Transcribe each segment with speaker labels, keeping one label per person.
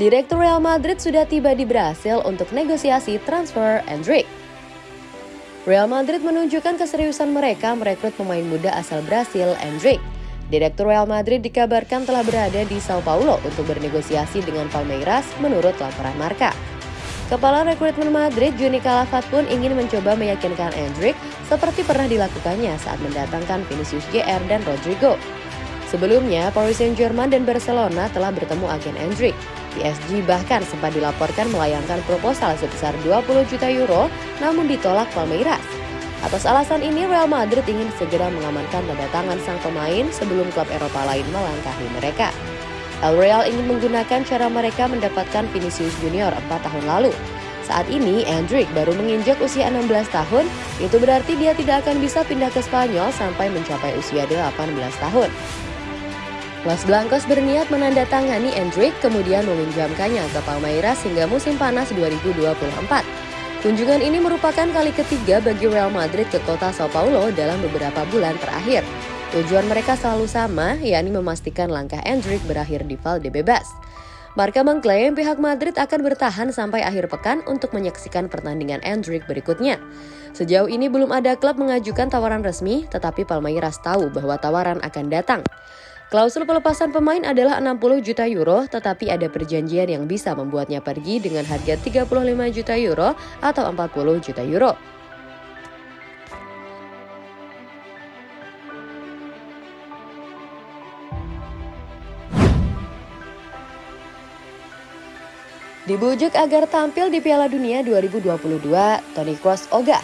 Speaker 1: Direktur Real Madrid sudah tiba di Brasil untuk negosiasi transfer Endrick. Real Madrid menunjukkan keseriusan mereka merekrut pemain muda asal Brasil, Endrick. Direktur Real Madrid dikabarkan telah berada di Sao Paulo untuk bernegosiasi dengan Palmeiras menurut laporan Marka. Kepala rekrutmen Madrid, Juni Calafat pun ingin mencoba meyakinkan Endrick seperti pernah dilakukannya saat mendatangkan Vinicius JR dan Rodrigo. Sebelumnya, Paris Saint-Germain dan Barcelona telah bertemu agen Endrick. PSG bahkan sempat dilaporkan melayangkan proposal sebesar 20 juta euro namun ditolak Palmeiras. Atas alasan ini Real Madrid ingin segera mengamankan tangan sang pemain sebelum klub Eropa lain melangkahi mereka. El Real ingin menggunakan cara mereka mendapatkan Vinicius Junior 4 tahun lalu. Saat ini, Endrick baru menginjak usia 16 tahun, itu berarti dia tidak akan bisa pindah ke Spanyol sampai mencapai usia 18 tahun. Los Blancos berniat menandatangani Endrick kemudian meminjamkannya ke Palmeiras hingga musim panas 2024. Kunjungan ini merupakan kali ketiga bagi Real Madrid ke kota Sao Paulo dalam beberapa bulan terakhir. Tujuan mereka selalu sama, yakni memastikan langkah Endrick berakhir di Valdebebas. Marka mengklaim pihak Madrid akan bertahan sampai akhir pekan untuk menyaksikan pertandingan Endrick berikutnya. Sejauh ini belum ada klub mengajukan tawaran resmi, tetapi Palmeiras tahu bahwa tawaran akan datang. Klausul pelepasan pemain adalah 60 juta euro, tetapi ada perjanjian yang bisa membuatnya pergi dengan harga 35 juta euro atau 40 juta euro. Dibujuk agar tampil di Piala Dunia 2022, Toni Kroos ogah.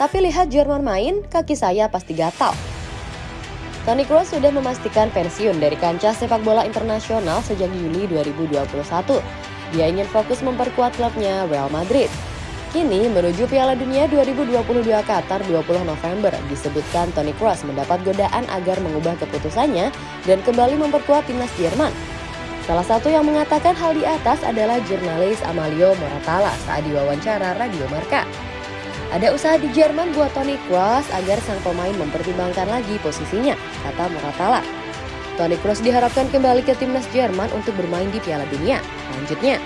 Speaker 1: Tapi lihat Jerman main, kaki saya pasti gatal. Toni Kroos sudah memastikan pensiun dari kancah sepak bola internasional sejak Juli 2021. Dia ingin fokus memperkuat klubnya Real Madrid. Kini menuju Piala Dunia 2022 Qatar 20 November disebutkan Toni Kroos mendapat godaan agar mengubah keputusannya dan kembali memperkuat timnas Jerman. Salah satu yang mengatakan hal di atas adalah jurnalis Amalio Moratala saat diwawancara Radio Marka. Ada usaha di Jerman buat Toni Kroos agar sang pemain mempertimbangkan lagi posisinya, kata Moratala. Toni Kroos diharapkan kembali ke timnas Jerman untuk bermain di Piala Dunia. Lanjutnya,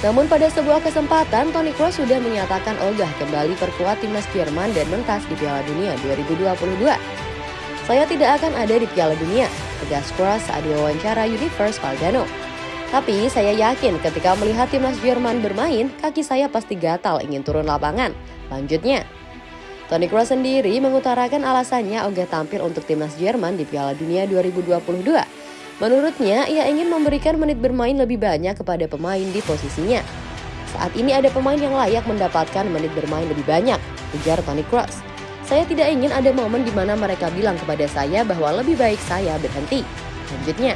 Speaker 1: namun pada sebuah kesempatan, Toni Kroos sudah menyatakan ogah kembali perkuat timnas Jerman dan mentas di Piala Dunia 2022. Saya tidak akan ada di Piala Dunia, tegas Kroos saat diwawancara Universe Valgano. Tapi saya yakin ketika melihat timnas Jerman bermain, kaki saya pasti gatal ingin turun lapangan. Lanjutnya, Toni Kroos sendiri mengutarakan alasannya ogah tampil untuk timnas Jerman di Piala Dunia 2022. Menurutnya, ia ingin memberikan menit bermain lebih banyak kepada pemain di posisinya. Saat ini ada pemain yang layak mendapatkan menit bermain lebih banyak, ujar Toni Kroos. Saya tidak ingin ada momen di mana mereka bilang kepada saya bahwa lebih baik saya berhenti. Lanjutnya,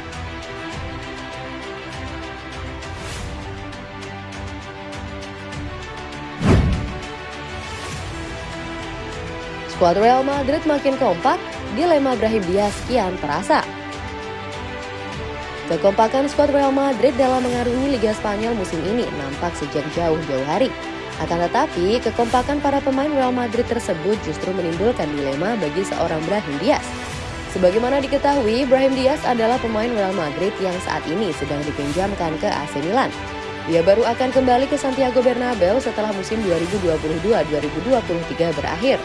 Speaker 1: Skuad Real Madrid makin kompak, dilema Brahim Diaz kian terasa. Kekompakan skuad Real Madrid dalam mengarungi Liga Spanyol musim ini nampak sejak jauh-jauh hari. Akan tetapi, kekompakan para pemain Real Madrid tersebut justru menimbulkan dilema bagi seorang Brahim Diaz. Sebagaimana diketahui, Brahim Diaz adalah pemain Real Madrid yang saat ini sedang dipinjamkan ke AC Milan. Dia baru akan kembali ke Santiago Bernabeu setelah musim 2022-2023 berakhir.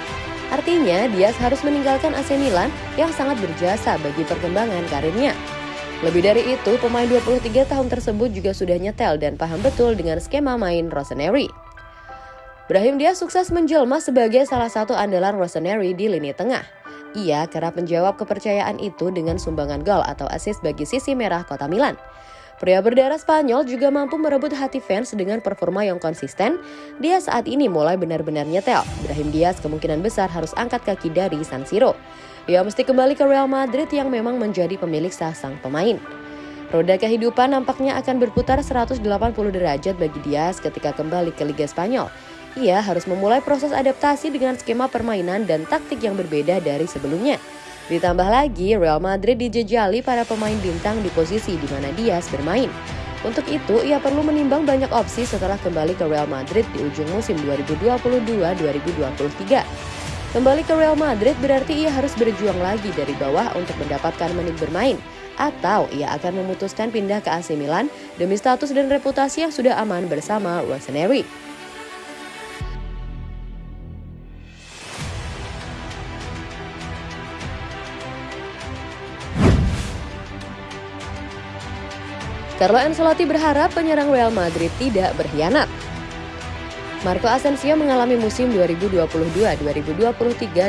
Speaker 1: Artinya, Diaz harus meninggalkan AC Milan yang sangat berjasa bagi perkembangan karirnya. Lebih dari itu, pemain 23 tahun tersebut juga sudah nyetel dan paham betul dengan skema main Rossoneri. Brahim Diaz sukses menjelma sebagai salah satu andalan Rossoneri di lini tengah. Ia kerap menjawab kepercayaan itu dengan sumbangan gol atau assist bagi sisi merah kota Milan. Pria berdarah Spanyol juga mampu merebut hati fans dengan performa yang konsisten. Dia saat ini mulai benar-benar nyetel. Brahim Diaz kemungkinan besar harus angkat kaki dari San Siro. Ia mesti kembali ke Real Madrid yang memang menjadi pemilik sah sang pemain. Roda kehidupan nampaknya akan berputar 180 derajat bagi Diaz ketika kembali ke Liga Spanyol. Ia harus memulai proses adaptasi dengan skema permainan dan taktik yang berbeda dari sebelumnya. Ditambah lagi, Real Madrid dijejali para pemain bintang di posisi di mana Diaz bermain. Untuk itu, ia perlu menimbang banyak opsi setelah kembali ke Real Madrid di ujung musim 2022-2023. Kembali ke Real Madrid berarti ia harus berjuang lagi dari bawah untuk mendapatkan menit bermain. atau ia akan memutuskan pindah ke AC Milan demi status dan reputasi yang sudah aman bersama Rossoneri. Carlo Ancelotti berharap penyerang Real Madrid tidak berkhianat. Marco Asensio mengalami musim 2022-2023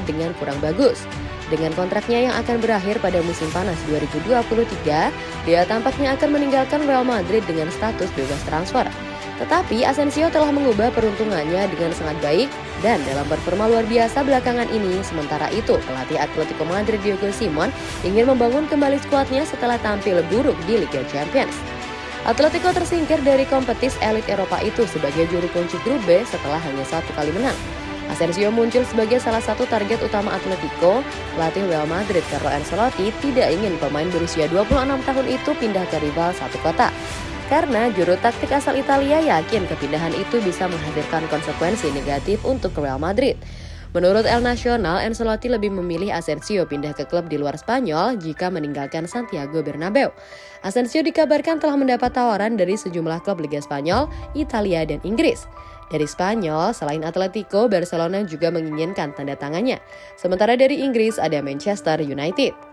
Speaker 1: dengan kurang bagus. Dengan kontraknya yang akan berakhir pada musim panas 2023, dia tampaknya akan meninggalkan Real Madrid dengan status bebas transfer. Tetapi Asensio telah mengubah peruntungannya dengan sangat baik dan dalam performa luar biasa belakangan ini. Sementara itu, pelatih Atletico Madrid Diego Simon ingin membangun kembali skuadnya setelah tampil buruk di Liga Champions. Atletico tersingkir dari kompetis elit Eropa itu sebagai juru kunci grup B setelah hanya satu kali menang. Asensio muncul sebagai salah satu target utama Atletico. Pelatih Real Madrid Carlo Ancelotti tidak ingin pemain berusia 26 tahun itu pindah ke rival satu kota. Karena juru taktik asal Italia yakin kepindahan itu bisa menghadirkan konsekuensi negatif untuk Real Madrid. Menurut El Nacional, Ancelotti lebih memilih Asensio pindah ke klub di luar Spanyol jika meninggalkan Santiago Bernabeu. Asensio dikabarkan telah mendapat tawaran dari sejumlah klub Liga Spanyol, Italia, dan Inggris. Dari Spanyol, selain Atletico, Barcelona juga menginginkan tanda tangannya. Sementara dari Inggris ada Manchester United.